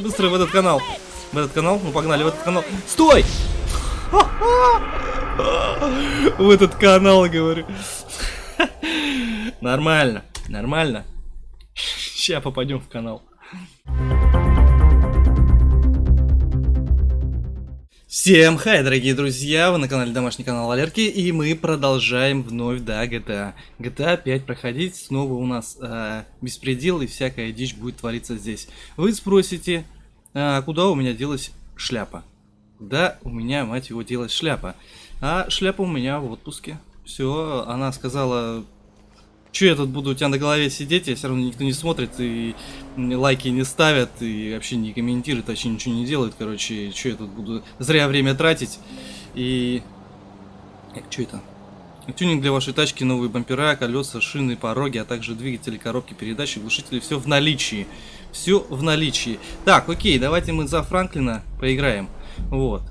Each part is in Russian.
Давай быстро в этот канал. В этот канал? Ну погнали в этот канал. Стой! В этот канал, говорю. Нормально, нормально. Сейчас попадем в канал. Всем хай, дорогие друзья, вы на канале Домашний канал Валерки, и мы продолжаем вновь, да, GTA. GTA 5 проходить, снова у нас э, беспредел и всякая дичь будет твориться здесь. Вы спросите, э, куда у меня делась шляпа? Да, у меня, мать его, делась шляпа. А шляпа у меня в отпуске. Все, она сказала, Че я тут буду у тебя на голове сидеть, я все равно никто не смотрит, и лайки не ставят, и вообще не комментируют, вообще ничего не делают, короче, что я тут буду зря время тратить, и... Э, что это? Тюнинг для вашей тачки, новые бампера, колеса, шины, пороги, а также двигатели, коробки передач, глушители, все в наличии. Все в наличии. Так, окей, давайте мы за Франклина поиграем. Вот.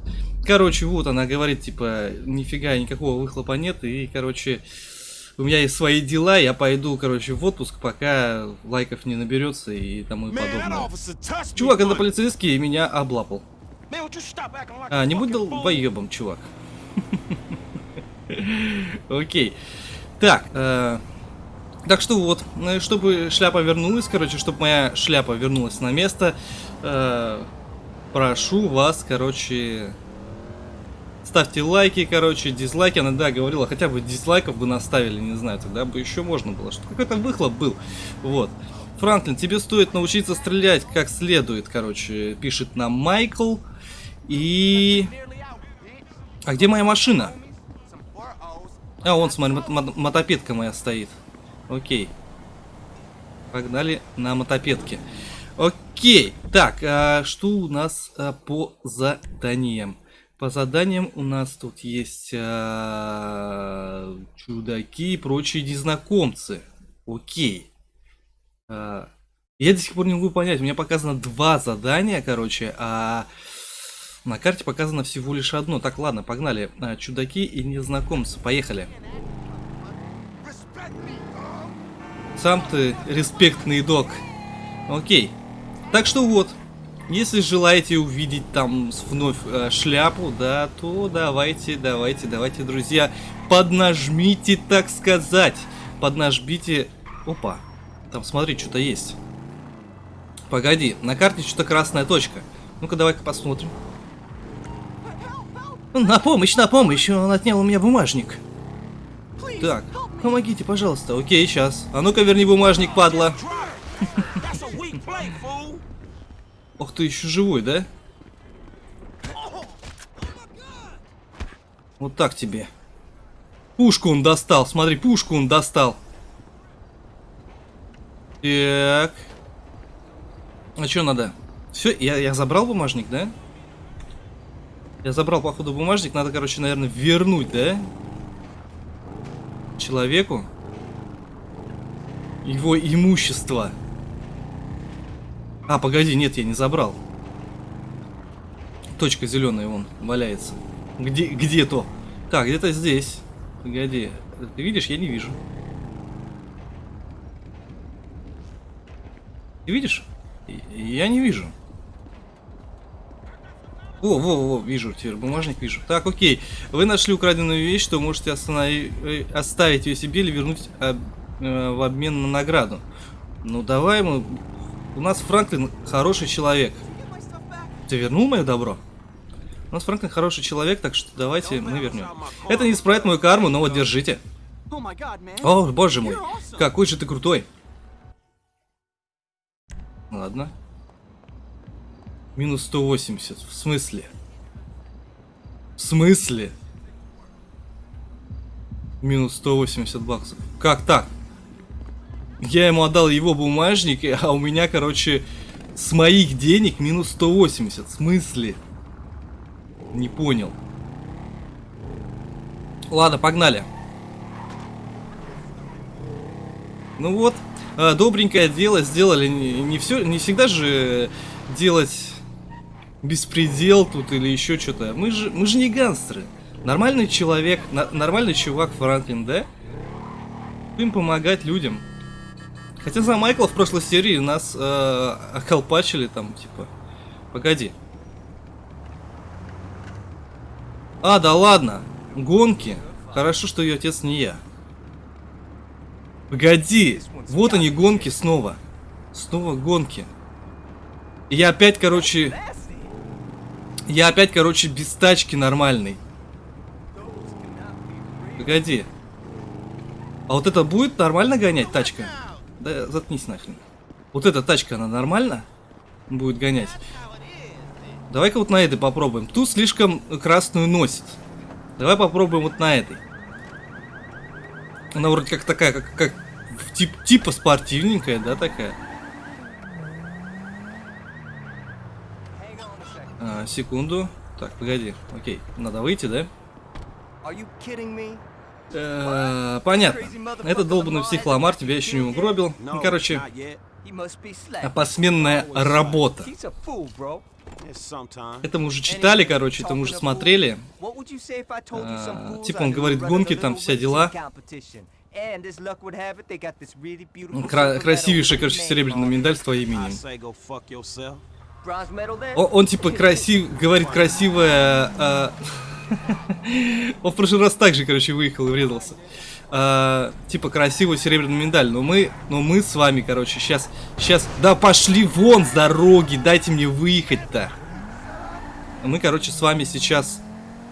Короче, вот она говорит, типа, нифига, никакого выхлопа нет, и, короче, у меня есть свои дела, я пойду, короче, в отпуск, пока лайков не наберется и тому подобное. Чувак, это полицейский меня облапал. А, не будь долбоебом, чувак. Окей. Так, э, так что вот, э, чтобы шляпа вернулась, короче, чтобы моя шляпа вернулась на место, э, прошу вас, короче, Ставьте лайки, короче, дизлайки. Она, да, говорила, хотя бы дизлайков бы наставили, не знаю, тогда бы еще можно было. Что какой-то выхлоп был. Вот. Франклин, тебе стоит научиться стрелять как следует, короче, пишет нам Майкл. И... А где моя машина? А, вон, смотри, мотопедка моя стоит. Окей. Погнали на мотопедке. Окей. Так, а что у нас а, по заданиям? По заданиям у нас тут есть а, чудаки и прочие незнакомцы. Окей. А, я до сих пор не могу понять. У меня показано два задания, короче, а на карте показано всего лишь одно. Так, ладно, погнали. А, чудаки и незнакомцы. Поехали. Сам ты респектный док. Окей. Так что вот. Если желаете увидеть там вновь э, шляпу, да, то давайте, давайте, давайте, друзья, поднажмите, так сказать. Поднажмите... Опа, там смотри, что-то есть. Погоди, на карте что-то красная точка. Ну-ка, давай-ка посмотрим. На помощь, на помощь, он отнял у меня бумажник. Так, помогите, пожалуйста. Окей, сейчас. А ну-ка, верни бумажник, падла. Ох ты, еще живой, да? Вот так тебе. Пушку он достал, смотри, пушку он достал. Так. А что надо? Все, я, я забрал бумажник, да? Я забрал, походу, бумажник. Надо, короче, наверное, вернуть, да? Человеку. Его имущество. А, погоди, нет, я не забрал. Точка зеленая вон валяется. Где, где то? Так, где-то здесь. Погоди. Ты видишь? Я не вижу. Ты видишь? Я не вижу. Во, во, во, вижу, теперь бумажник вижу. Так, окей. Вы нашли украденную вещь, что можете э, оставить ее себе или вернуть об, э, в обмен на награду. Ну, давай мы у нас Франклин хороший человек. Ты вернул мое добро? У нас Франклин хороший человек, так что давайте мы вернем. Это не исправит мою карму, но вот держите. О, боже мой, какой же ты крутой. Ладно. Минус 180. В смысле? В смысле? Минус 180 баксов. Как так? Я ему отдал его бумажник, а у меня, короче, с моих денег минус 180. В смысле? Не понял. Ладно, погнали. Ну вот, а, добренькое дело сделали. Не, все, не всегда же делать беспредел тут или еще что-то. Мы же, мы же не гангстеры. Нормальный человек, нормальный чувак Франклин, да? Им помогать людям. Хотя за Майкла в прошлой серии нас э, околпачили там, типа, Погоди. А, да ладно. Гонки. Хорошо, что ее отец не я. Погоди. Вот они, гонки снова. Снова гонки. И я опять, короче... Я опять, короче, без тачки нормальный. Погоди. А вот это будет нормально гонять, тачка? Да заткнись нахрен. Вот эта тачка, она нормально будет гонять? Давай-ка вот на этой попробуем. Тут слишком красную носит. Давай попробуем вот на этой. Она вроде как такая, как, как тип, типа спортивненькая, да, такая. А, секунду. Так, погоди. Окей, надо выйти, да? Э, понятно. Этот долбанный психломар тебя еще не угробил. Ну, короче, посменная работа. Это мы уже читали, короче, это мы уже смотрели. А, типа он говорит, гонки там, вся дела. Кра красивейший, короче, серебряный медаль с твоим именем. О, он типа красив, говорит красивая... А... он в прошлый раз также, короче, выехал и врезался. А, типа красивую серебряную медаль. Но мы, но мы с вами, короче, сейчас, сейчас... Да пошли вон с дороги, дайте мне выехать-то. Мы, короче, с вами сейчас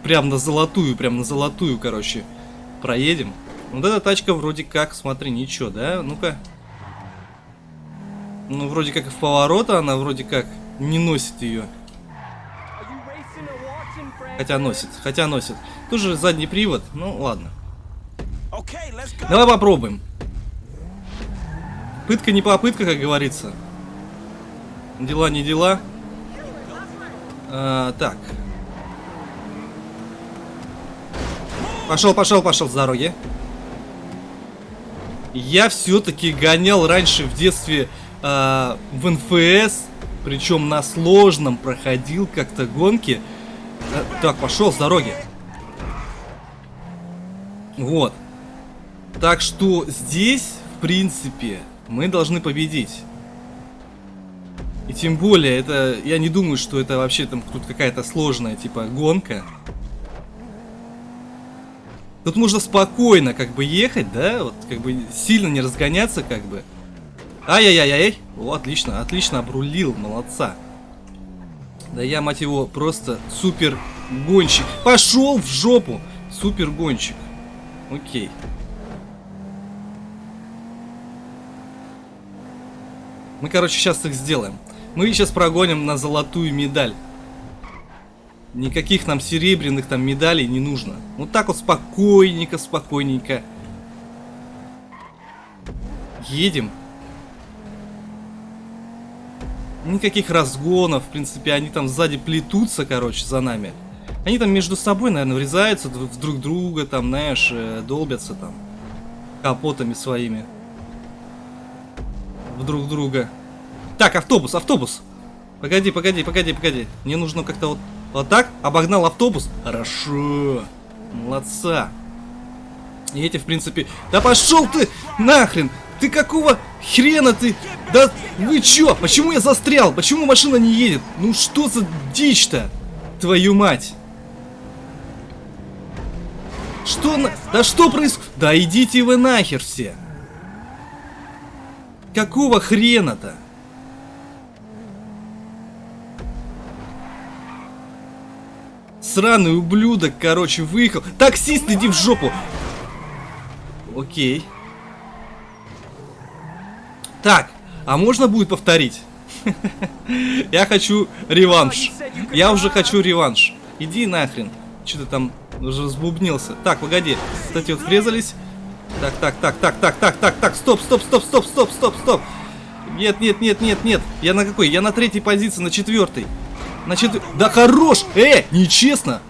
прям на золотую, прям на золотую, короче, проедем. Вот эта тачка вроде как, смотри, ничего, да? Ну-ка. Ну, вроде как в поворота она вроде как не носит ее. Хотя носит, хотя носит. Тут же задний привод, ну ладно. Давай попробуем. Пытка не попытка, как говорится. Дела не дела. А, так. Пошел, пошел, пошел с дороги. Я все-таки гонял раньше в детстве э, в НФС, причем на сложном проходил как-то гонки. Э, так, пошел с дороги. Вот. Так что здесь, в принципе, мы должны победить. И тем более, это я не думаю, что это вообще там тут какая-то сложная, типа, гонка. Тут можно спокойно, как бы, ехать, да? Вот, как бы, сильно не разгоняться, как бы. Ай-яй-яй-яй. О, отлично, отлично обрулил, молодца. Да я, мать его, просто супер гонщик. Пошел в жопу! Супер гонщик. Окей. Мы, короче, сейчас их сделаем. Мы сейчас прогоним на золотую медаль. Никаких нам серебряных там медалей не нужно. Вот так вот спокойненько, спокойненько. Едем. Никаких разгонов, в принципе, они там сзади плетутся, короче, за нами. Они там между собой, наверное, врезаются в друг друга, там, знаешь, э, долбятся там капотами своими. В друг друга. Так, автобус, автобус. Погоди, погоди, погоди, погоди. Мне нужно как-то вот, вот так. Обогнал автобус. Хорошо. Молодца. И эти, в принципе... Да пошел ты нахрен! Ты какого хрена ты? Да вы чё? Почему я застрял? Почему машина не едет? Ну что за дичь-то? Твою мать. Что на... Да что происходит? Да идите вы нахер все. Какого хрена-то? Сраный ублюдок, короче, выехал. Таксист, иди в жопу. Окей. Так, а можно будет повторить? Я хочу реванш. Я уже хочу реванш. Иди нахрен. Что ты там уже разбубнился? Так, погоди. Кстати, вот врезались. Так, так, так, так, так, так, так, так. Стоп, стоп, стоп, стоп, стоп, стоп, стоп. Нет, нет, нет, нет, нет. Я на какой? Я на третьей позиции, на четвертой. На четвер... Да хорош! Э, нечестно.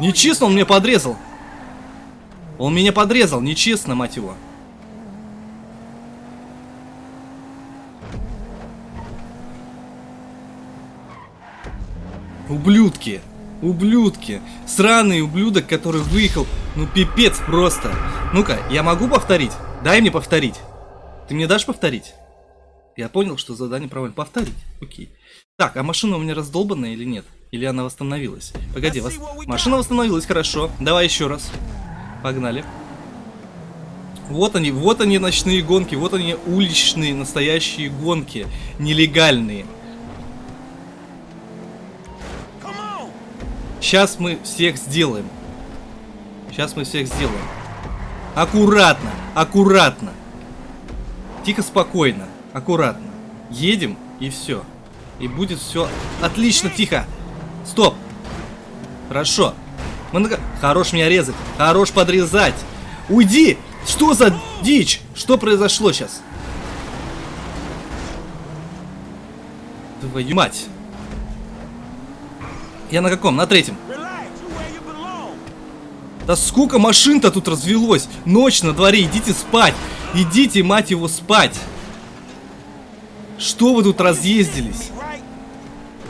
Нечестно он меня подрезал. Он меня подрезал, нечестно, мать его. Ублюдки. Ублюдки. Сраный ублюдок, который выехал. Ну пипец просто. Ну-ка, я могу повторить? Дай мне повторить. Ты мне дашь повторить? Я понял, что задание проводим. Повторить. Окей. Так, а машина у меня раздолбанная или нет? Или она восстановилась? Погоди, вос... машина восстановилась, хорошо. Давай еще раз. Погнали. Вот они, вот они ночные гонки, вот они уличные настоящие гонки, нелегальные. Сейчас мы всех сделаем. Сейчас мы всех сделаем. Аккуратно, аккуратно. Тихо, спокойно, аккуратно. Едем и все. И будет все отлично, тихо. Стоп. Хорошо. Мы на... Хорош меня резать. Хорош подрезать. Уйди! Что за дичь? Что произошло сейчас? Твою мать. Я на каком? На третьем. Да сколько машин-то тут развелось? Ночь на дворе, идите спать. Идите, мать его, спать. Что вы тут разъездились?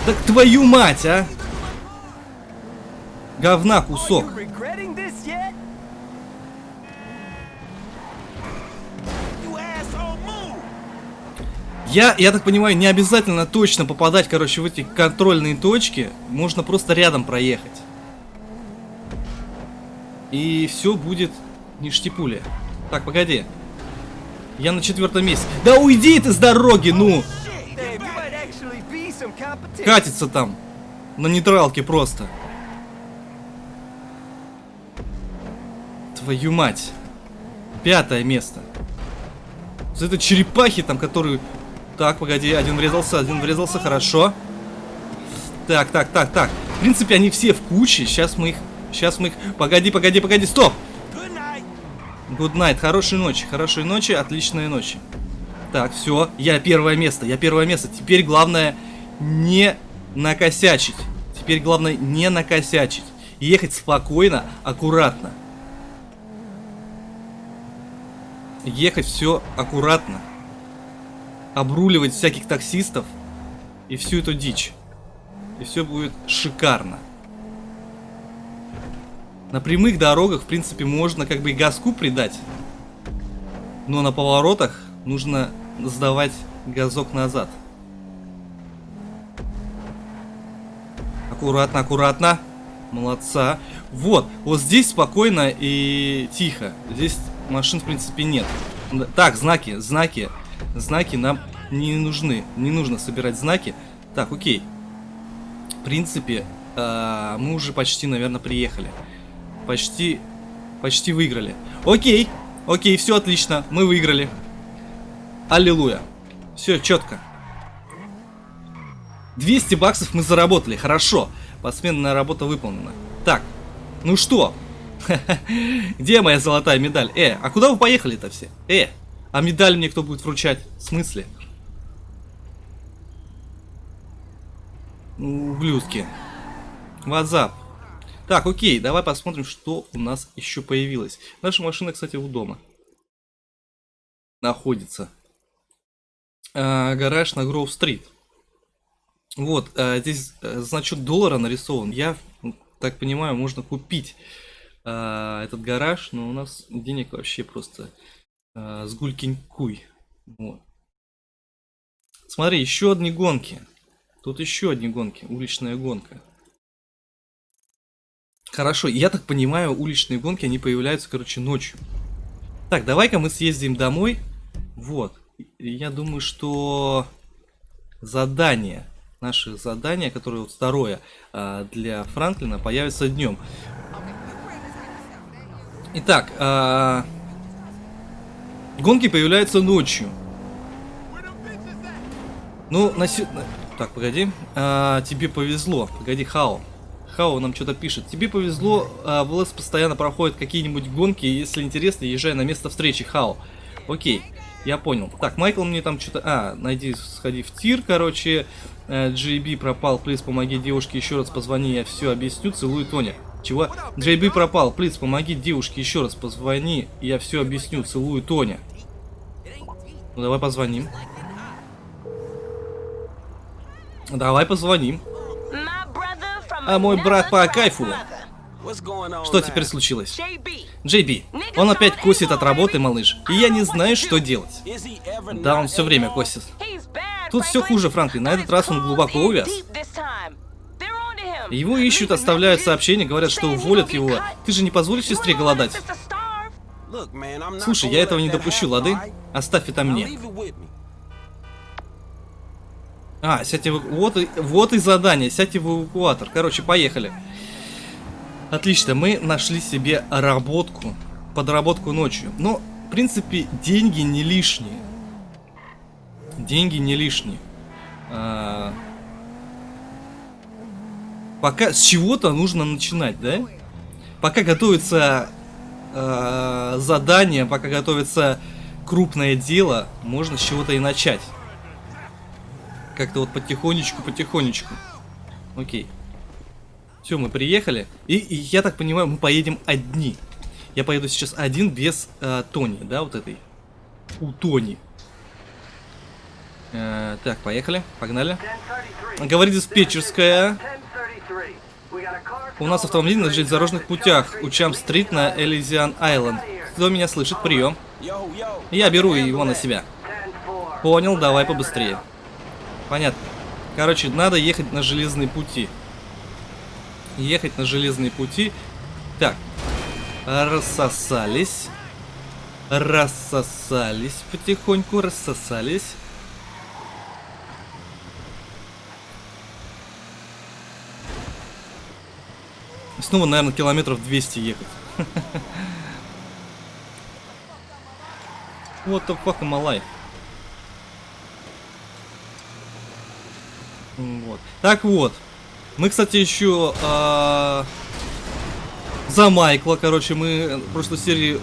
Так твою мать, а! Говна кусок. Я, я так понимаю, не обязательно точно попадать, короче, в эти контрольные точки. Можно просто рядом проехать. И все будет ништипуля. Так, погоди. Я на четвертом месте. Да уйди ты с дороги, ну! Катится там. На нейтралке просто. Твою мать. Пятое место. За это черепахи там, которые... Так, погоди, один врезался, один врезался, хорошо. Так, так, так, так. В принципе, они все в куче. Сейчас мы их... Сейчас мы их... Погоди, погоди, погоди, стоп! Good night, хорошей ночи, хорошей ночи, отличной ночи. Так, все, я первое место, я первое место. Теперь главное не накосячить. Теперь главное не накосячить. Ехать спокойно, аккуратно. Ехать все аккуратно. Обруливать всяких таксистов. И всю эту дичь. И все будет шикарно. На прямых дорогах, в принципе, можно как бы и газку придать. Но на поворотах нужно сдавать газок назад. Аккуратно, аккуратно. Молодца. Вот, вот здесь спокойно и тихо. Здесь машин, в принципе, нет. Так, знаки, знаки. Знаки нам не нужны. Не нужно собирать знаки. Так, окей. В принципе, э, мы уже почти, наверное, приехали. Почти, почти выиграли. Окей, окей, все отлично, мы выиграли. Аллилуйя. Все четко. 200 баксов мы заработали, хорошо. Посменная работа выполнена. Так, ну что? Где моя золотая медаль? Э, а куда вы поехали-то все? Э, а медаль мне кто будет вручать? В смысле? Ублюдки. Ватсап. Так, окей, давай посмотрим, что у нас еще появилось. Наша машина, кстати, у дома. Находится. А, гараж на Гроув-стрит. Вот, а, здесь а, значок доллара нарисован. Я так понимаю, можно купить а, этот гараж, но у нас денег вообще просто а, с гулькин-куй. Вот. Смотри, еще одни гонки. Тут еще одни гонки. Уличная гонка. Хорошо, я так понимаю, уличные гонки, они появляются, короче, ночью. Так, давай-ка мы съездим домой. Вот. Я думаю, что задание, наше задание, которое вот второе а, для Франклина, появится днем. Итак, а, гонки появляются ночью. Ну, на... Так, погоди. А, тебе повезло. Погоди, Хао. Хао нам что-то пишет. Тебе повезло, а, в ЛС постоянно проходят какие-нибудь гонки. Если интересно, езжай на место встречи, Хао. Окей, я понял. Так, Майкл мне там что-то... А, найди, сходи в тир, короче. JB э, пропал, плиз, помоги девушке еще раз позвони, я все объясню. Целую, Тоня. Чего? JB пропал, плиз, помоги девушке еще раз позвони, я все объясню. Целую, Тоня. Ну, давай позвоним. Давай позвоним. А мой брат по кайфу. Что теперь случилось? Джей Би, он опять косит от работы, малыш, и я не знаю, что делать. Да, он все время косит. Тут все хуже, Франклин. На этот раз он глубоко увяз. Его ищут, оставляют сообщения, говорят, что уволят его. Ты же не позволишь сестре голодать? Слушай, я этого не допущу, лады? Оставь это мне. А, сядьте в... Вот, и... вот и задание, сядьте в эвакуатор. Короче, поехали. Отлично, мы нашли себе работку, подработку ночью. Но, в принципе, деньги не лишние. Деньги не лишние. А... Пока с чего-то нужно начинать, да? Пока готовится э, задание, пока готовится крупное дело, можно с чего-то и начать. Как-то вот потихонечку, потихонечку. Окей. Все, мы приехали. И, и я так понимаю, мы поедем одни. Я поеду сейчас один без э, Тони, да, вот этой. У Тони. Э, так, поехали, погнали. Говорит диспетчерская. У нас автомобиль на железнодорожных путях. У Чам-стрит на Элизиан Айленд. Кто меня слышит? Прием. Я беру его на себя. Понял, давай побыстрее. Понятно. Короче, надо ехать на железные пути. Ехать на железные пути. Так. Рассосались. Рассосались потихоньку, рассосались. Снова, наверное, километров 200 ехать. What the fuck am? Вот. Так вот. Мы, кстати, еще э, за Майкла, короче, мы в прошлой серии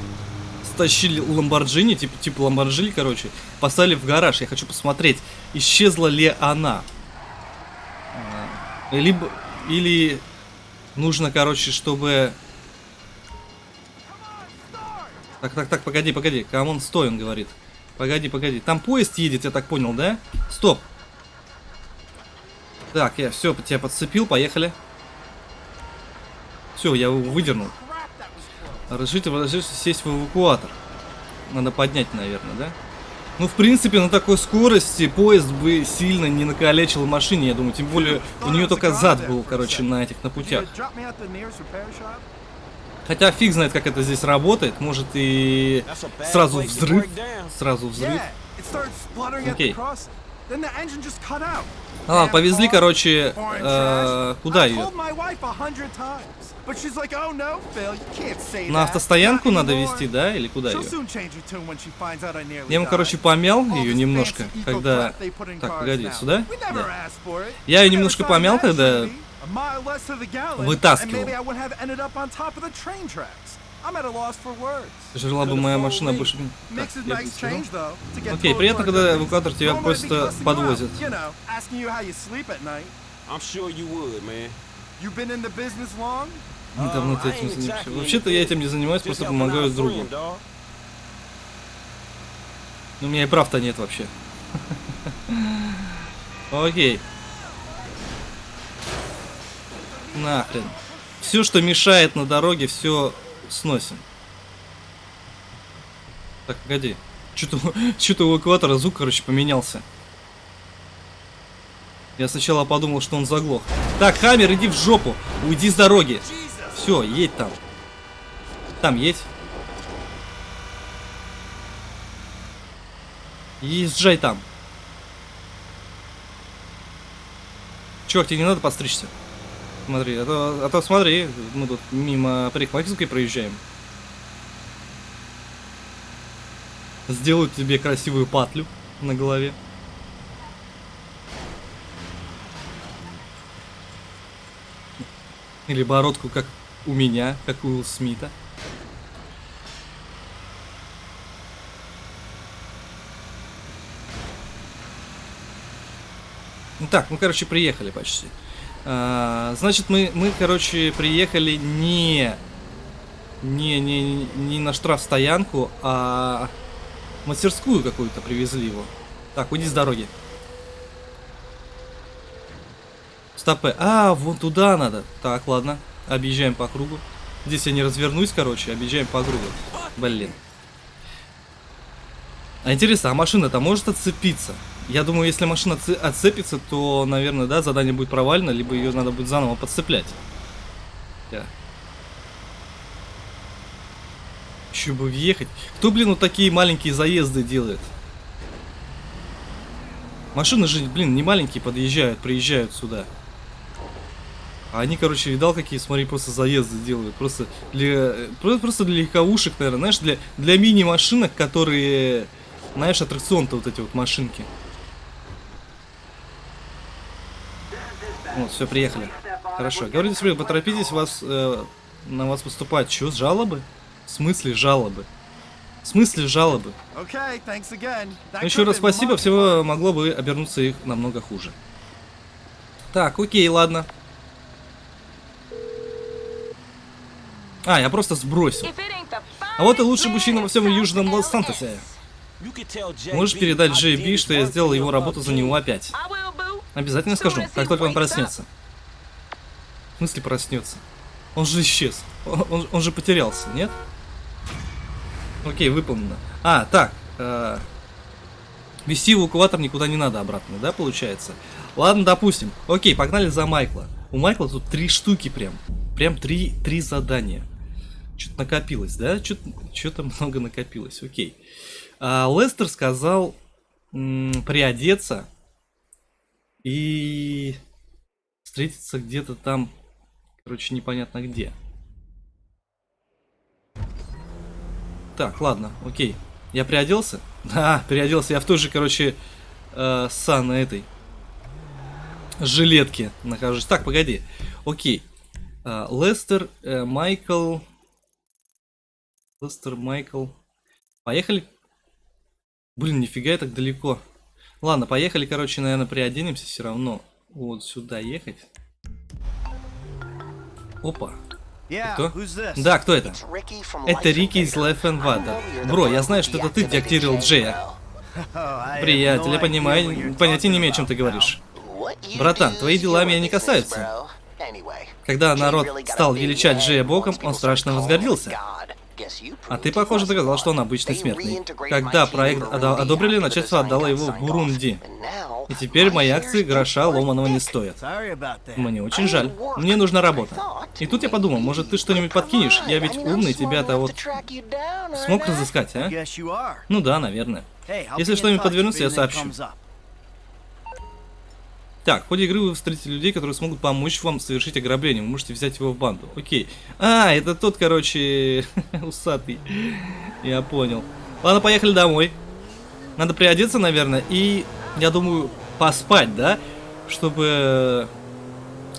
стащили Ламборджини, типа, типа Ламборджини, короче, поставили в гараж. Я хочу посмотреть, исчезла ли она. А, либо, или нужно, короче, чтобы... Так, так, так, погоди, погоди. Come on, стой, он говорит. Погоди, погоди. Там поезд едет, я так понял, да? Стоп. Так, я все, тебя подцепил, поехали. Все, я его выдернул. Разрешите, разрешите сесть в эвакуатор. Надо поднять, наверное, да? Ну, в принципе, на такой скорости поезд бы сильно не накалечил машине, я думаю. Тем более, у нее только зад был, короче, на этих, на путях. Хотя фиг знает, как это здесь работает. Может и сразу взрыв. Сразу взрыв. Окей. А, повезли, короче, э, куда ее? На автостоянку надо вести, да? Или куда ее? Я ему, короче, помял ее немножко, когда... Так, погоди, сюда? Да. Я ее немножко помял, когда вытаскивал. Жила бы моя машина больше... Так, Окей, приятно, когда эвакуатор тебя просто подвозит. Давно ты этим занимаешься. Вообще-то я этим не занимаюсь, просто помогаю другу. Но у меня и прав-то нет вообще. Окей. Нахрен. Все, что мешает на дороге, все сносим. Так, погоди. Что-то что у экватора звук, короче, поменялся. Я сначала подумал, что он заглох. Так, Хаммер, иди в жопу. Уйди с дороги. Все, едь там. Там едь. Езжай там. Чувак, тебе не надо подстричься? Смотри, а то, а то смотри, мы тут мимо парикмахерской проезжаем. Сделают тебе красивую патлю на голове. Или бородку, как у меня, как у Смита. Ну так, мы, короче, приехали почти. А, значит, мы, мы, короче, приехали не, не, не, не на штрафстоянку, а мастерскую какую-то привезли его. Так, уйди с дороги. Стопы. А, вон туда надо. Так, ладно. Объезжаем по кругу. Здесь я не развернусь, короче. Объезжаем по кругу. Блин. А интересно, а машина-то может отцепиться? Я думаю, если машина отцепится, то, наверное, да, задание будет провалено, либо ее надо будет заново подцеплять. Да. Еще бы въехать. Кто, блин, вот такие маленькие заезды делает? Машины же, блин, не маленькие подъезжают, приезжают сюда. А они, короче, видал, какие, смотри, просто заезды делают. Просто для, просто для легковушек, наверное, знаешь, для, для мини-машинок, которые, знаешь, аттракцион-то вот эти вот машинки. Вот, все, приехали. Хорошо. Говорите себе, поторопитесь, вас, э, на вас поступать. С жалобы? В смысле жалобы? В смысле жалобы? Ну, еще раз спасибо, всего могло бы обернуться их намного хуже. Так, окей, ладно. А, я просто сбросил. А вот и лучший мужчина во всем Южном Лос-Сантосе. Можешь передать Джей Би, что я сделал его работу за него опять? Обязательно скажу, как только он проснется. В смысле проснется? Он же исчез. Он, он, же потерялся, нет? Окей, выполнено. А, так. Э, вести эвакуатор никуда не надо обратно, да, получается? Ладно, допустим. Окей, погнали за Майкла. У Майкла тут три штуки прям. Прям три, три задания. Что-то накопилось, да? Что-то много накопилось. Окей. А, Лестер сказал приодеться и встретиться где-то там, короче, непонятно где. Так, ладно, окей. Я приоделся? Да, переоделся. Я в той же, короче, э, сан этой жилетке нахожусь. Так, погоди. Окей. Э, Лестер, э, Майкл... Лестер, Майкл... Поехали. Блин, нифига я так далеко. Ладно, поехали, короче, наверное, приоденемся все равно. Вот сюда ехать. Опа. Кто? Да, кто это? Это Рики из Life and Water. Бро, я знаю, что это ты деактивировал Джея. Приятель, я понимаю, понятия не имею, о чем ты говоришь. Братан, твои дела меня не касаются. Когда народ стал величать Джея боком, он страшно возгордился. А ты, похоже, доказал, что он обычный смертный. Когда проект одобрили, начальство отдало его в Бурунди. И теперь мои акции гроша ломаного не стоят. Мне очень жаль. Мне нужна работа. И тут я подумал, может ты что-нибудь подкинешь? Я ведь умный, тебя-то вот... Смог разыскать, а? Ну да, наверное. Если что-нибудь подвернется, я сообщу. Так, в ходе игры вы встретите людей, которые смогут помочь вам совершить ограбление. Вы можете взять его в банду. Окей. А, это тот, короче, усатый. Я понял. Ладно, поехали домой. Надо приодеться, наверное, и, я думаю, поспать, да? Чтобы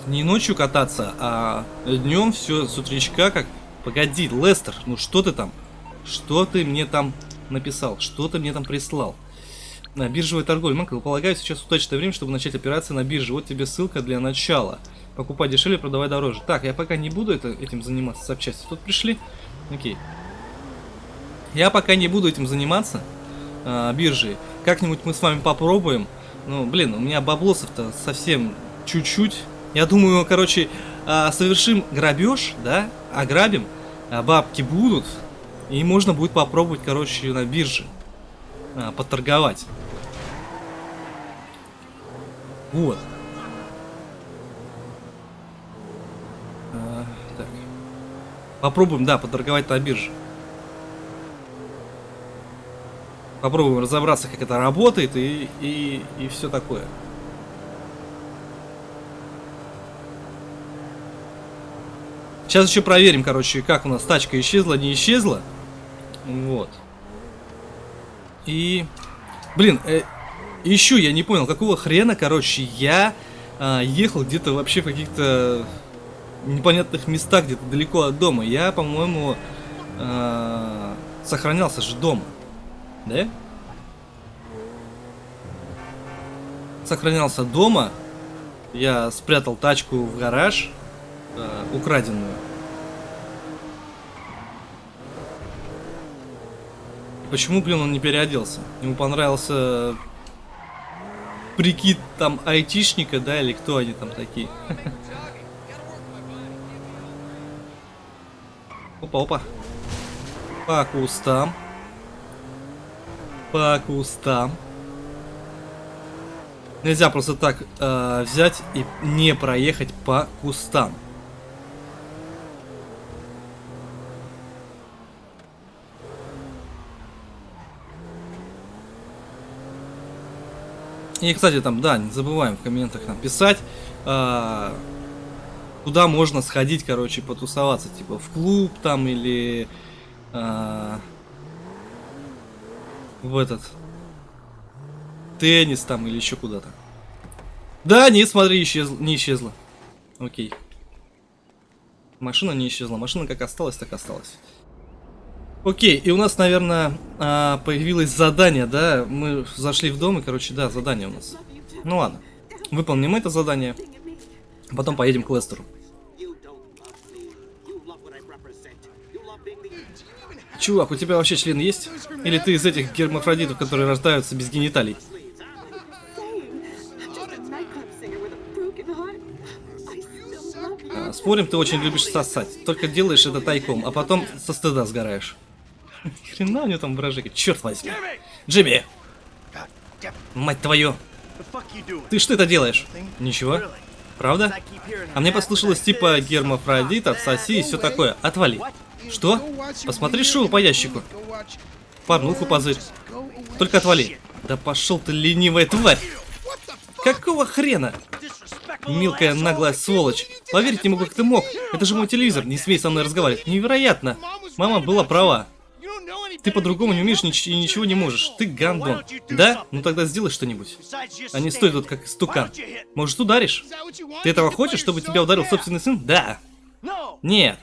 не ночью кататься, а днем все с утречка как... Погоди, Лестер, ну что ты там? Что ты мне там написал? Что ты мне там прислал? На биржевой торговле. Макл, полагаю, сейчас удачное время, чтобы начать операции на бирже. Вот тебе ссылка для начала. Покупай дешевле, продавай дороже. Так, я пока не буду это, этим заниматься запчасти. Тут пришли? Окей. Я пока не буду этим заниматься, э, биржей. Как-нибудь мы с вами попробуем. Ну, блин, у меня баблосов-то совсем чуть-чуть. Я думаю, короче, э, совершим грабеж, да, ограбим, а бабки будут, и можно будет попробовать, короче, на бирже а, поторговать. Вот. А, так. Попробуем, да, поторговать на бирже. Попробуем разобраться, как это работает и, и, и все такое. Сейчас еще проверим, короче, как у нас тачка исчезла, не исчезла. Вот. И... Блин, э, еще я не понял, какого хрена, короче, я э, ехал где-то вообще в каких-то непонятных местах, где-то далеко от дома. Я, по-моему, э, сохранялся же дома. Да? Сохранялся дома. Я спрятал тачку в гараж, э, украденную. Почему, блин, он не переоделся? Ему понравился прикид там айтишника, да, или кто они там такие? Опа-опа. По кустам. По кустам. Нельзя просто так э, взять и не проехать по кустам. И, кстати, там, да, не забываем в комментах нам писать, э, куда можно сходить, короче, потусоваться, типа в клуб там или э, в этот теннис там или еще куда-то. Да, не, смотри, исчез, не исчезла. Окей. Машина не исчезла. Машина как осталась, так осталась. Окей, и у нас, наверное, а, появилось задание, да? Мы зашли в дом, и, короче, да, задание у нас. Ну ладно. Выполним это задание. Потом поедем к Лестеру. Чувак, у тебя вообще член есть? Или ты из этих гермафродитов, которые рождаются без гениталий? А, спорим, ты очень любишь сосать. Только делаешь это тайком, а потом со стыда сгораешь. Хрена у него там выражение. Черт возьми. Джимми! Мать твою! Ты что это делаешь? Ничего. Правда? А мне послышалось типа гермафродит, отсоси и все такое. Отвали. Что? Посмотри шоу по ящику. Порнуху позырь. Только отвали. Да пошел ты, ленивая тварь. Какого хрена? Мелкая наглая сволочь. Поверить не могу, как ты мог. Это же мой телевизор. Не смей со мной разговаривать. Невероятно. Мама была права. Ты по-другому не умеешь нич и ничего не можешь. Ты гандон. Да? Ну тогда сделай что-нибудь. А не стой тут как стукан. Может ударишь? Ты этого хочешь, чтобы тебя ударил собственный сын? Да. Нет.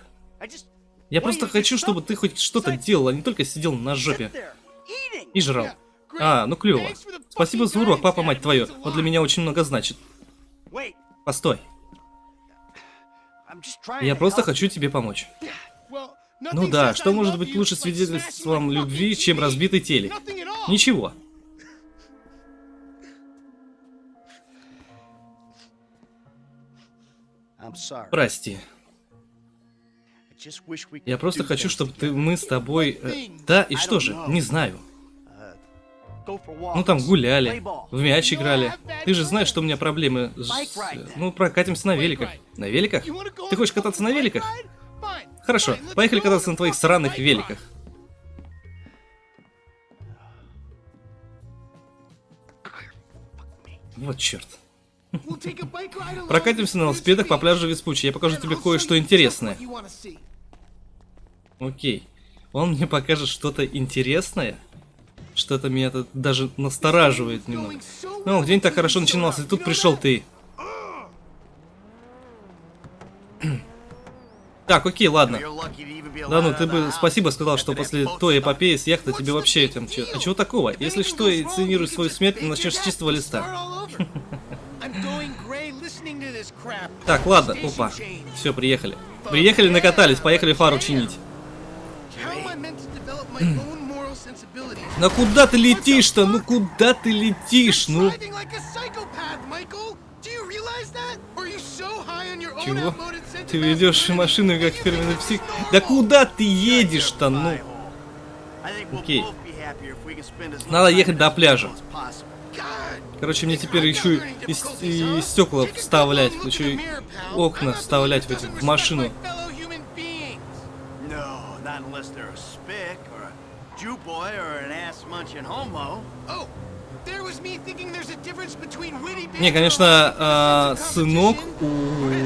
Я просто хочу, чтобы ты хоть что-то делал, а не только сидел на жопе. И жрал. А, ну клево. Спасибо за урок, папа, мать твою. Вот для меня очень много значит. Постой. Я просто хочу тебе помочь. Ну да, что может быть лучше свидетельством любви, чем разбитый телек? Ничего. Прости. Я просто хочу, чтобы ты, мы с тобой... Э, да, и что же? Не знаю. Ну там гуляли, в мяч играли. Ты же знаешь, что у меня проблемы с... Ну, прокатимся на великах. На великах? Ты хочешь кататься на великах? Хорошо, поехали кататься на твоих сраных великах. Вот черт. Прокатимся на велосипедах по пляжу Веспучи. Я покажу тебе кое-что интересное. Окей. Он мне покажет что-то интересное? Что-то меня даже настораживает немного. Ну, день так хорошо начинался, и тут пришел ты. Так, окей, ладно. Да ну, ты бы спасибо сказал, что после той эпопеи с яхты тебе вообще этим... А чего такого? Если что, инициируй свою смерть и начнешь с чистого листа. Так, ладно, опа. Все, приехали. Приехали, накатались, поехали фару чинить. Ну куда ты летишь-то? Ну куда ты летишь? Ну... Чего? Ты ведешь машину как фирменный псих? Да куда ты едешь-то? Ну... Окей. Надо ехать до пляжа. Короче, мне теперь еще и, и, и стекла вставлять, еще и окна вставлять в, эти, в машину. Не, конечно, а, сынок у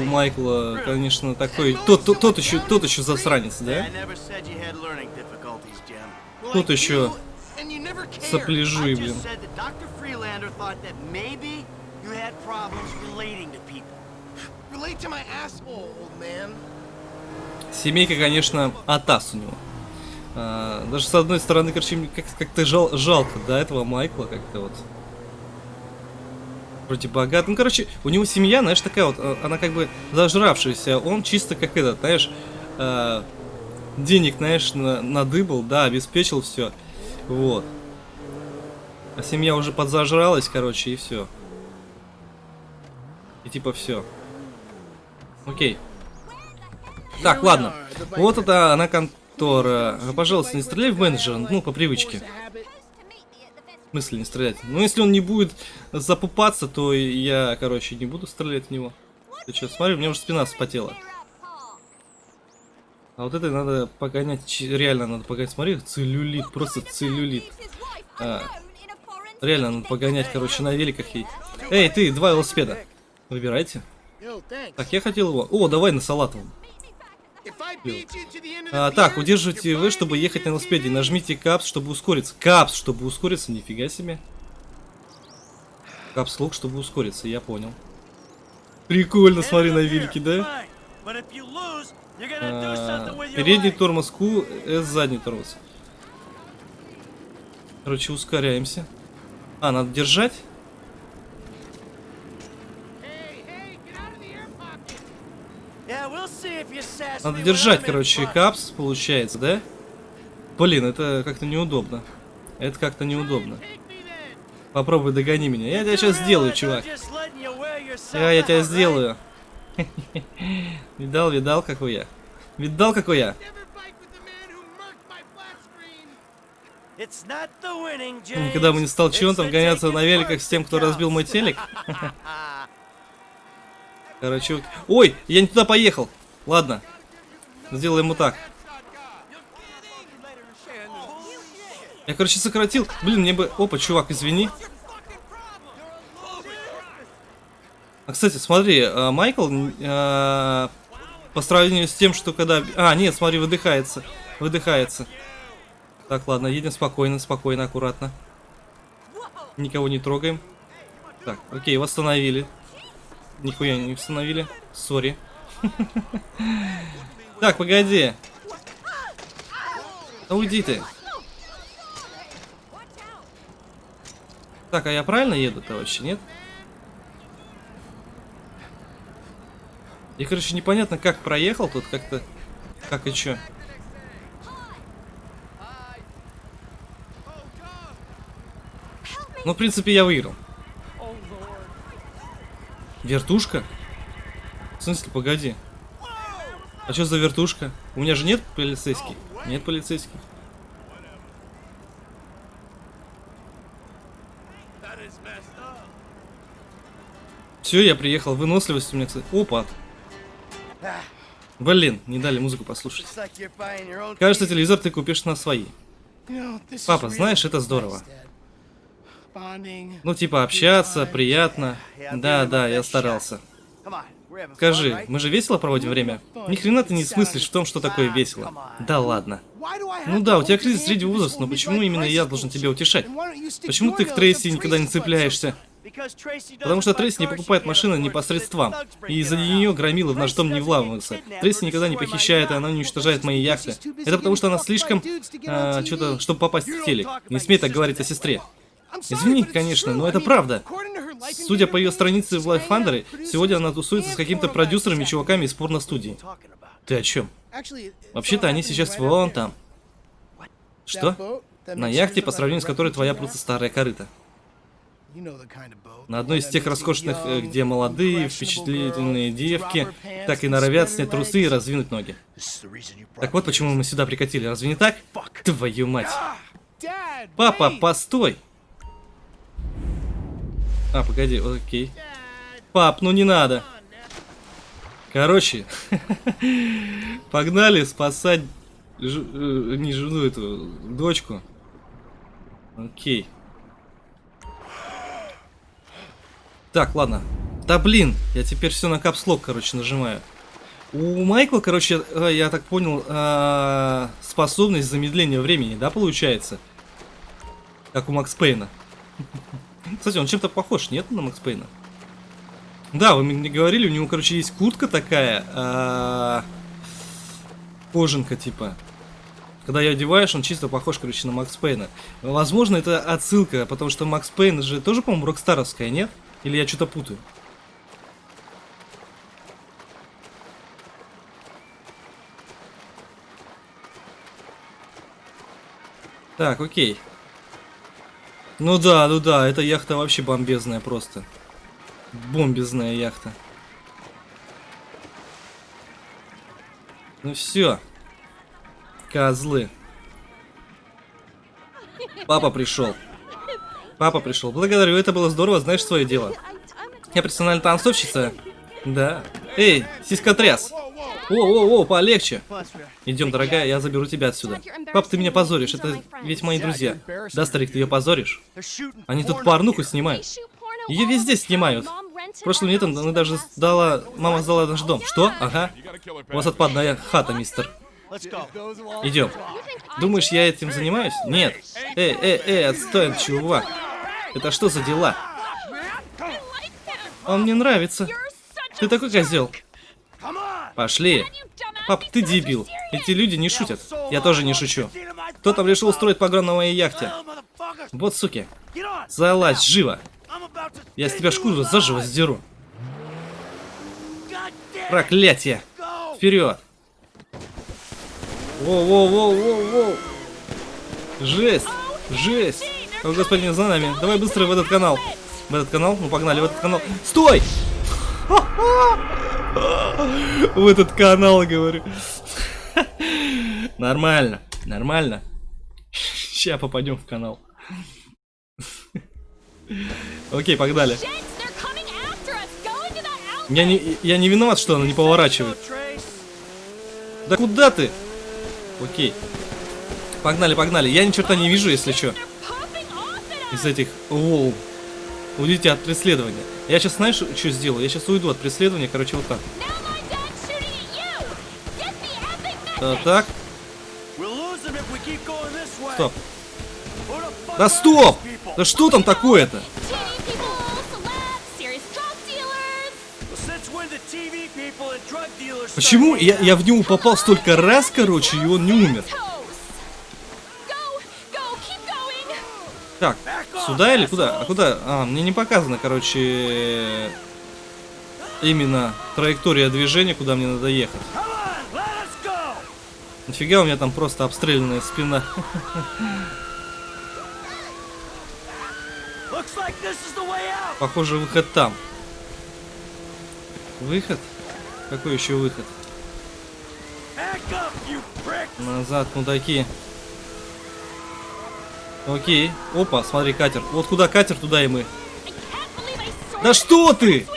Майкла, конечно, такой, тот, тот, тот еще, тот еще засранец, да? Тот еще сопляжи, блин. Семейка, конечно, атас у него. А, даже с одной стороны, короче, как-то жал, жалко, да, этого Майкла как-то вот. Вроде богат. Ну, короче, у него семья, знаешь, такая вот, а, она как бы зажравшаяся. Он чисто как этот, знаешь, э, денег, знаешь, на, надыбал, да, обеспечил все. Вот. А семья уже подзажралась, короче, и все. И типа все. Окей. Так, ладно. Вот это она контора. Пожалуйста, не стреляй в менеджера, ну, по привычке. смысле не стрелять? Ну, если он не будет запупаться, то я, короче, не буду стрелять в него. Ты что, смотри, у меня уже спина вспотела. А вот это надо погонять, реально надо погонять. Смотри, целлюлит, просто целлюлит. А, реально надо погонять, короче, на великах ей. Эй, ты, два велосипеда. Выбирайте. Так, я хотел его. О, давай на салатовом. А, так, удерживайте вы, чтобы ехать на велосипеде. Нажмите капс, чтобы ускориться. Капс, чтобы ускориться, нифига себе. Капс лук, чтобы ускориться, я понял. Прикольно, смотри на велике, да? А, передний тормоз Q, S задний тормоз. Короче, ускоряемся. А, надо держать? Надо держать, короче, капс, получается, да? Блин, это как-то неудобно. Это как-то неудобно. Попробуй догони меня. Я тебя сейчас сделаю, чувак. Я, я тебя сделаю. Видал, видал, какой я. Видал, какой я. Никогда бы не стал чемпионом гоняться на великах с тем, кто разбил мой телек. Короче, ой, я не туда поехал. Ладно, сделаем ему так. Я, короче, сократил. Блин, мне бы... Опа, чувак, извини. А, кстати, смотри, а, Майкл, а, по сравнению с тем, что когда... А, нет, смотри, выдыхается. Выдыхается. Так, ладно, едем спокойно, спокойно, аккуратно. Никого не трогаем. Так, окей, восстановили. Нихуя не восстановили. Сори. Так, погоди. Да уйди ты. Так, а я правильно еду-то вообще, нет? И, короче, непонятно, как проехал тут, как-то... Как и чё. Ну, в принципе, я выиграл. Вертушка? В смысле, погоди. А что за вертушка? У меня же нет полицейских? Нет полицейских. Все, я приехал. Выносливость у меня, кстати. Опа. Блин, не дали музыку послушать. Кажется, телевизор ты купишь на свои. Папа, знаешь, это здорово. Ну, типа, общаться, приятно. Да, да, я старался. Скажи, мы же весело проводим время? Ни хрена ты не смыслишь в том, что такое весело. Да ладно. Ну да, у тебя кризис среднего возраста, но почему именно я должен тебя утешать? Почему ты к Трейси никогда не цепляешься? Потому что Трейси не покупает машины непосредством, и из-за нее громилы в наш дом не вламываются. Трейси никогда не похищает, и она не уничтожает мои яхты. Это потому что она слишком... А, что-то, чтобы попасть в телек. Не смей так говорить о сестре. Извини, конечно, но это правда. Судя по ее странице в Life Thunder, сегодня она тусуется с каким-то продюсером и чуваками из порно-студии. Ты о чем? Вообще-то они сейчас вон там. Что? На яхте, по сравнению с которой твоя просто старая корыта. На одной из тех роскошных, э, где молодые, впечатлительные девки так и норовят снять трусы и раздвинуть ноги. Так вот почему мы сюда прикатили, разве не так? Твою мать. Папа, постой! А, погоди, окей. Пап, ну не надо. Короче, погнали спасать ж, э, не жену эту, дочку. Окей. Так, ладно. Да блин, я теперь все на капслок, короче, нажимаю. У Майкла, короче, э, я так понял, э, способность замедления времени, да, получается? Как у Макс Пейна. Кстати, он чем-то похож, нет, на Макс Пейна? Да, вы мне говорили, у него, короче, есть куртка такая, а... кожанка, типа. Когда ее одеваешь, он чисто похож, короче, на Макс Пейна. Возможно, это отсылка, потому что Макс Пейн же тоже, по-моему, рокстаровская, нет? Или я что-то путаю? Так, окей. Ну да, ну да, эта яхта вообще бомбезная просто. Бомбезная яхта. Ну все. Козлы. Папа пришел. Папа пришел. Благодарю, это было здорово, знаешь свое дело. Я профессиональная танцовщица. Да. Эй, сиськотряс. О-о-о, полегче. Идем, дорогая, я заберу тебя отсюда. Пап, ты меня позоришь, это ведь мои друзья. Да, старик, ты ее позоришь? Они тут порнуху снимают. Ее везде снимают. Прошлым летом она даже сдала... Мама сдала наш дом. Что? Ага. У вас отпадная хата, мистер. Идем. Думаешь, я этим занимаюсь? Нет. Эй, эй, эй, отстой, чувак. Это что за дела? Он мне нравится. Ты такой козел. Пошли. Пап, ты дебил. Эти люди не шутят. Я тоже не шучу. Кто там решил устроить погром на моей яхте? Вот суки. Залазь, живо. Я с тебя шкуру заживо сдеру. Проклятие. Вперед. Воу-воу-воу-воу-воу. Жесть. Жесть. О, господин, за нами. Давай быстро в этот канал. В этот канал? Ну, погнали в этот канал. Стой! В этот канал, говорю. Нормально, нормально. Сейчас попадем в канал. Окей, погнали. Я не, я не виноват, что она не поворачивает. Да куда ты? Окей. Погнали, погнали. Я ни черта не вижу, если что. Из этих... Воу. Уйдите от преследования. Я сейчас, знаешь, что сделаю? Я сейчас уйду от преследования, короче, вот так. Да, так. Стоп. Да стоп! Да что там такое-то? Почему я, я в него попал столько раз, короче, и он не умер? Так, сюда или куда? А куда? А, мне не показано, короче, именно траектория движения, куда мне надо ехать. Нафига у меня там просто обстрелянная спина? Похоже, выход там. Выход? Какой еще выход? Назад, мудаки. Окей. Опа, смотри, катер. Вот куда катер, туда и мы. Да что ты?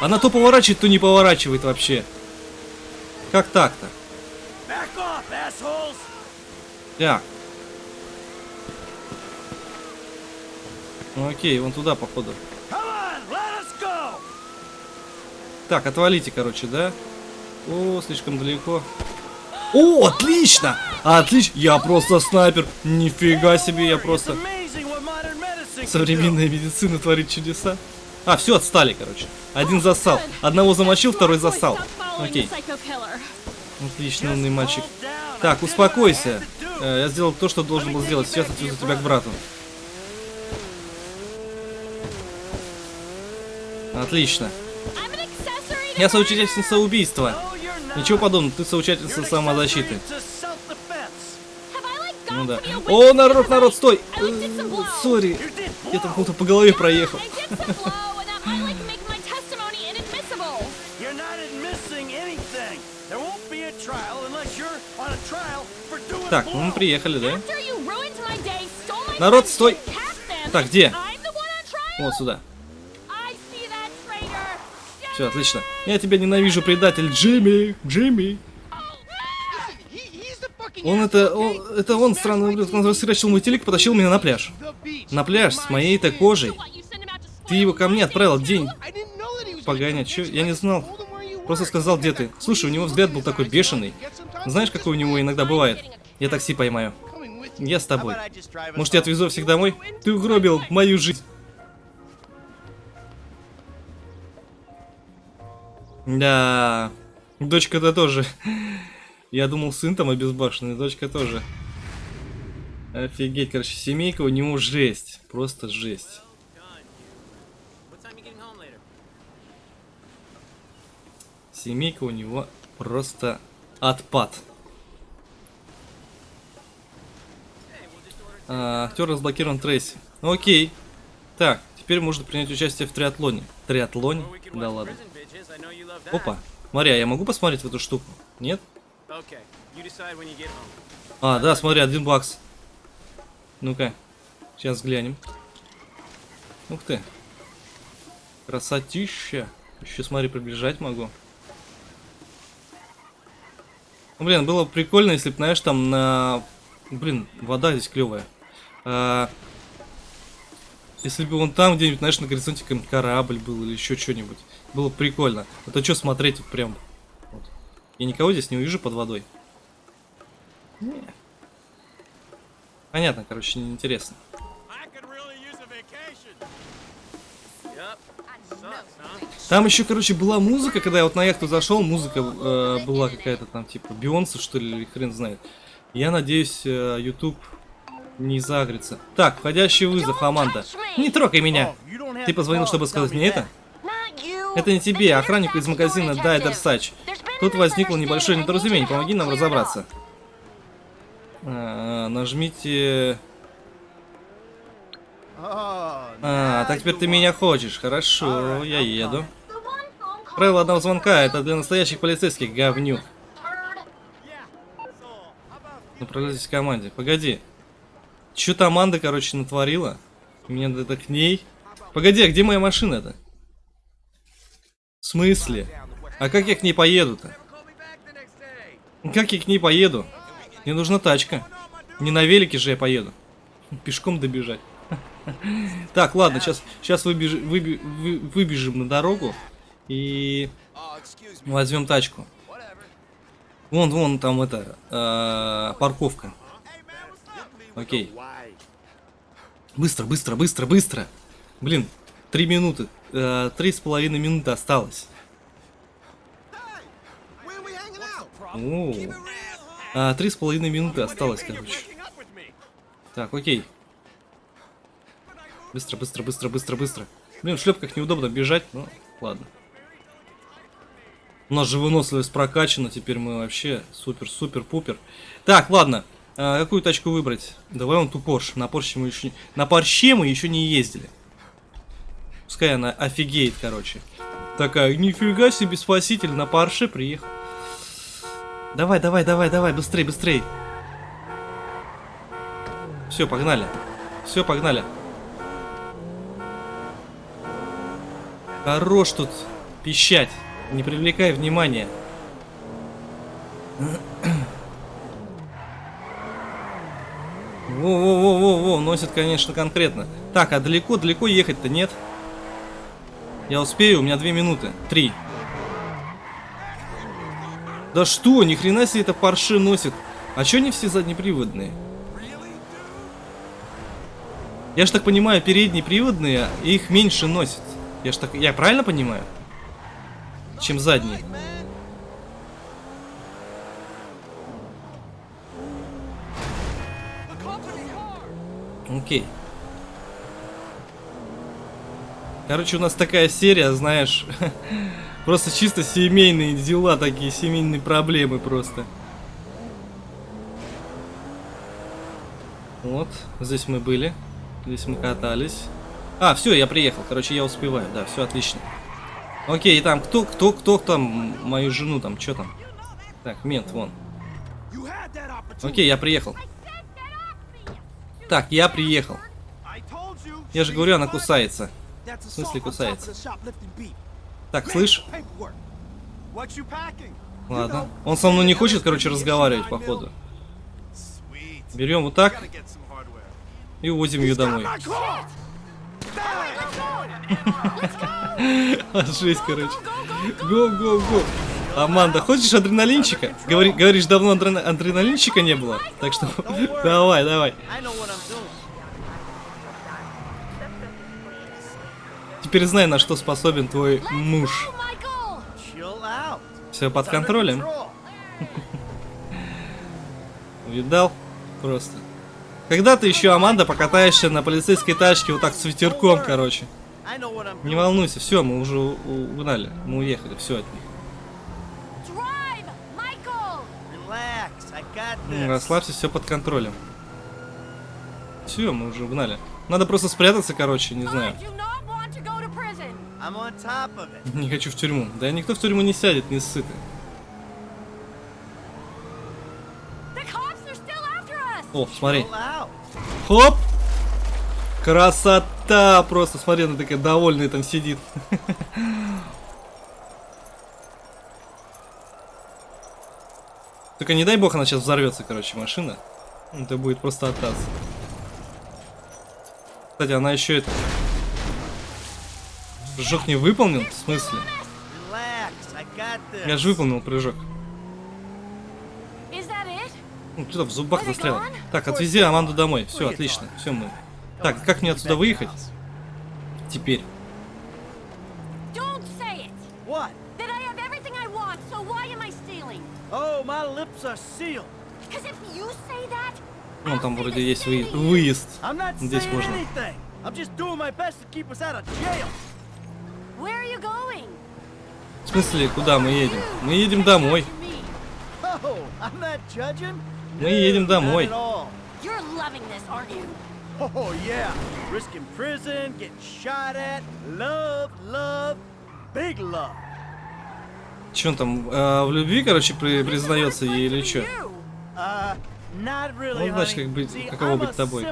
Она то поворачивает, то не поворачивает вообще. Как так-то? Так. Ну окей, вон туда, походу. Так, отвалите, короче, да? О, слишком далеко. О, отлично! Отлично! Я просто снайпер. Нифига себе, я просто... Современная медицина творит чудеса. А, все, отстали, короче. Один засал. Одного замочил, второй засал. Окей. Отлично, умный мальчик. Так, успокойся. Э, я сделал то, что должен был сделать. Сейчас отвезу тебя к брату. Отлично. Я соучастница убийства. Ничего подобного, ты соучастница самозащиты. Ну да. О, народ, народ, стой! Сори, я там кому-то по голове проехал. Так, ну мы приехали, да? Народ, стой! Так, где? Вот сюда. Все, отлично. Я тебя ненавижу, предатель. Джимми, Джимми. Он это, он, это он, странный ублюдок, он рассрачил мой телек потащил меня на пляж. На пляж с моей-то кожей. Ты его ко мне отправил день. Погоня, чё? Я не знал. Просто сказал, где ты. Слушай, у него взгляд был такой бешеный. Знаешь, какой у него иногда бывает? Я такси поймаю. Я с тобой. Может, я отвезу всех домой? Ты угробил мою жизнь. Да, дочка-то тоже. Я думал, сын там обезбашенный, дочка тоже. Офигеть, короче, семейка у него жесть. Просто жесть. Семейка у него просто отпад. А, актер разблокирован Трейси. Ну, окей. Так, теперь можно принять участие в триатлоне. Триатлоне? Да ладно. Опа. Смотри, а я могу посмотреть в эту штуку? Нет? А, да, смотри, один бакс. Ну-ка. Сейчас глянем. Ух ты. Красотища. Еще смотри, приближать могу. Ну, блин, было бы прикольно, если бы, знаешь, там на... Блин, вода здесь клевая. А... Если бы вон там где-нибудь, знаешь, на горизонте какой-нибудь корабль был или еще что-нибудь. Было бы прикольно. А то что смотреть прям... Вот. Я никого здесь не увижу под водой. Не. Понятно, короче, неинтересно. Там еще, короче, была музыка, когда я вот на яхту зашел, музыка э, была какая-то там, типа, Бионса, что ли, или хрен знает. Я надеюсь, э, YouTube не загрится. Так, входящий вызов, Аманда. Не трогай меня. Ты позвонил, чтобы сказать мне это? Это не тебе, а охраннику из магазина Дайдер Сач. Тут возникло небольшое недоразумение, помоги нам разобраться. А, нажмите... А, так теперь ты меня хочешь. Хорошо, я еду. Правило одного звонка, это для настоящих полицейских, говнюк. Направляйтесь к команде. Погоди. Что-то Аманда, короче, натворила. Мне надо к ней. Погоди, а где моя машина-то? В смысле? А как я к ней поеду-то? Как я к ней поеду? Мне нужна тачка. Не на велике же я поеду. Пешком добежать. Так, ладно, сейчас, сейчас выбежим, выбежим на дорогу и возьмем тачку. Вон, вон там это э, парковка. What's up? Окей. Быстро, быстро, быстро, быстро. Блин, три минуты. Э, Три с половиной минуты осталось. А, Три с половиной минуты осталось, короче. Так, окей. Быстро, быстро, быстро, быстро, быстро. Блин, в шлепках неудобно бежать, ну ладно. У нас же выносливость прокачана, теперь мы вообще супер-супер-пупер. Так, ладно. А, какую тачку выбрать? Давай он ту Порш. На Порше мы еще. На Порше мы еще не ездили. Пускай она офигеет, короче. Такая, нифига себе, спаситель на Порше приехал. Давай, давай, давай, давай, быстрей, быстрей. Все, погнали. Все, погнали. Хорош тут пищать. Не привлекай внимания. Во-во-во-во-во, носит, конечно, конкретно. Так, а далеко-далеко ехать-то нет? Я успею, у меня две минуты. Три. Да что, ни хрена себе это парши носит. А чё они все заднеприводные? Я ж так понимаю, передние приводные, их меньше носят. Я ж так, я правильно понимаю? Чем задние. Окей. Короче, у нас такая серия, знаешь, просто чисто семейные дела, такие семейные проблемы просто. Вот, здесь мы были, здесь мы катались. А, все, я приехал, короче, я успеваю, да, все отлично. Окей, и там кто, кто, кто там мою жену там, что там? Так, мент, вон. Окей, я приехал. Так, я приехал. Я же говорю, она кусается. В смысле кусается? Так, слышь? Ладно. Он со мной не хочет, короче, разговаривать, походу. Берем вот так и увозим ее домой. Жесть, короче. Го, го, го. Аманда, хочешь адреналинчика? Говори, говоришь, давно адрена- адреналинчика не было. Так что давай, давай. I know what I'm doing. Теперь знай, на что способен твой муж. Все под контролем. Видал? Просто. Когда ты еще, Аманда, покатаешься на полицейской тачке вот так с ветерком, короче. Не волнуйся, все, мы уже у- угнали. Мы уехали, все от них. Ну. Расслабься, все под контролем. Все, мы уже угнали. Надо просто спрятаться, короче, не знаю. Не хочу в тюрьму. Да никто в тюрьму не сядет, не us. О, смотри. Хоп! Красота! Просто, смотри, она такая довольная там сидит. Только не дай бог она сейчас взорвется, короче, машина. Это будет просто атас. Кстати, она еще это... Прыжок не выполнен? В смысле? Я же выполнил прыжок. Ну, что-то в зубах застрял. Так, отвези Аманду домой. Все, отлично. Все мы. Так, как мне отсюда выехать? Теперь. Oh, Вон там вроде есть выезд. Здесь можно. anything. I'm just doing my best to keep us out of jail. В смысле, куда мы едем? Мы едем домой. Oh. Мы едем домой. Oh yeah, risking prison, getting shot at, love, love, big love. Че он там, э, в любви, короче, при- признается ей или что? Uh, Ну, значит, как быть- каково быть тобой.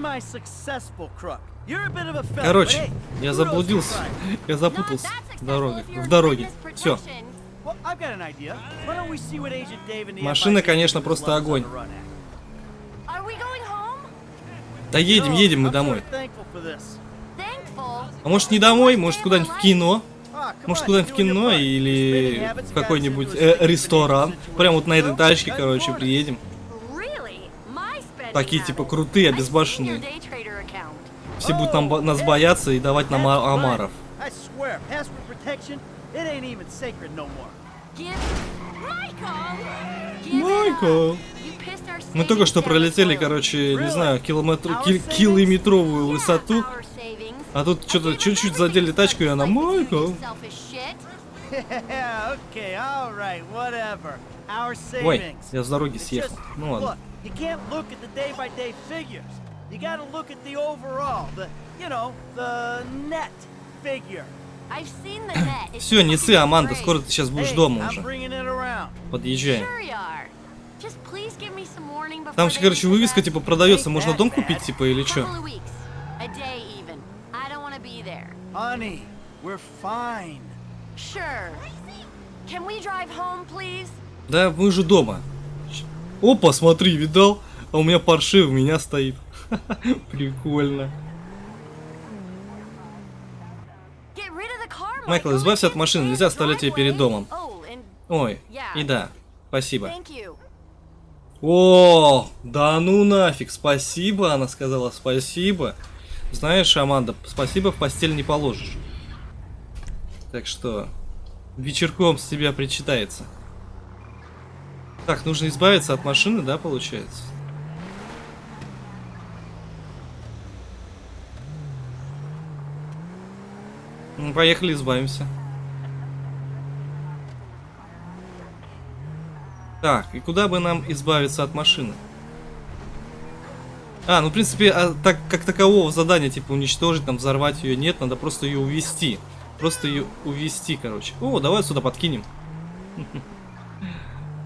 Semi-successful crook. You're a bit of a fella, Короче, я заблудился. Я запутался в дороге. В дороге. Все. Машина, MI6 конечно, просто огонь. Да едем, едем мы домой. А может не домой, может куда-нибудь в кино? Ah, Может куда-нибудь в кино или в какой-нибудь э, ресторан. Прям вот на этой тачке, короче, приедем. Такие типа крутые, обезбашенные. Все будут нам, нас бояться и давать нам а- омаров. It Майкл. Мы только что пролетели, короче, не знаю, километр, кил- километровую высоту. А тут что-то чуть-чуть задели тачку, и она Майкл. Ой, я с дороги съехал. Ну ладно. Look, you can't look at the day-by-day figures. You gotta look at the overall, the, you know, the net figure. I've seen the net. It's Все, не fucking Аманда, скоро ты сейчас будешь дома уже. Подъезжаем. Там, they короче, вывеска типа продается, можно дом купить, типа, или что? Honey, we're fine. Sure. Can we drive home, please? Да, мы же дома. Опа, смотри, видал? А у меня парши у меня стоит. Прикольно. Майкл, избавься от машины, нельзя оставлять ее перед домом. Oh, Ой, и да, спасибо. О, да ну нафиг, спасибо, она сказала, спасибо. Знаешь, Аманда, спасибо в постель не положишь. Так что, вечерком с тебя причитается. Так, нужно избавиться от машины, да, получается? Ну, поехали, избавимся. Так, и куда бы нам избавиться от машины? А, ну, в принципе, а, так как такового задания, типа, уничтожить, там, взорвать ее нет, надо просто ее увести. Просто ее увести, короче. О, давай сюда подкинем.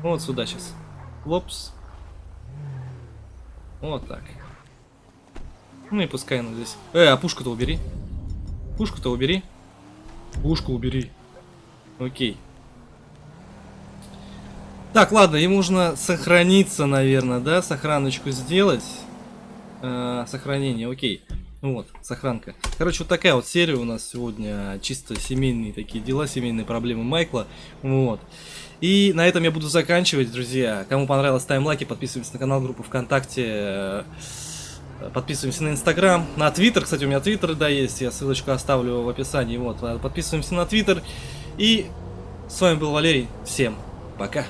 Вот сюда сейчас. Лопс. Вот так. Ну и пускай она здесь. Э, а пушку-то убери. Пушку-то убери. Пушку убери. Окей. Так, ладно, ему нужно сохраниться, наверное, да? Сохраночку сделать. Э, сохранение, окей. Ну Вот, сохранка. Короче, вот такая вот серия у нас сегодня. Чисто семейные такие дела, семейные проблемы Майкла. Вот. И на этом я буду заканчивать, друзья. Кому понравилось, ставим лайки, подписываемся на канал, группу ВКонтакте. Подписываемся на Инстаграм, на Твиттер, кстати, у меня Твиттер, да, есть, я ссылочку оставлю в описании, вот, подписываемся на Твиттер. И с вами был Валерий, всем пока.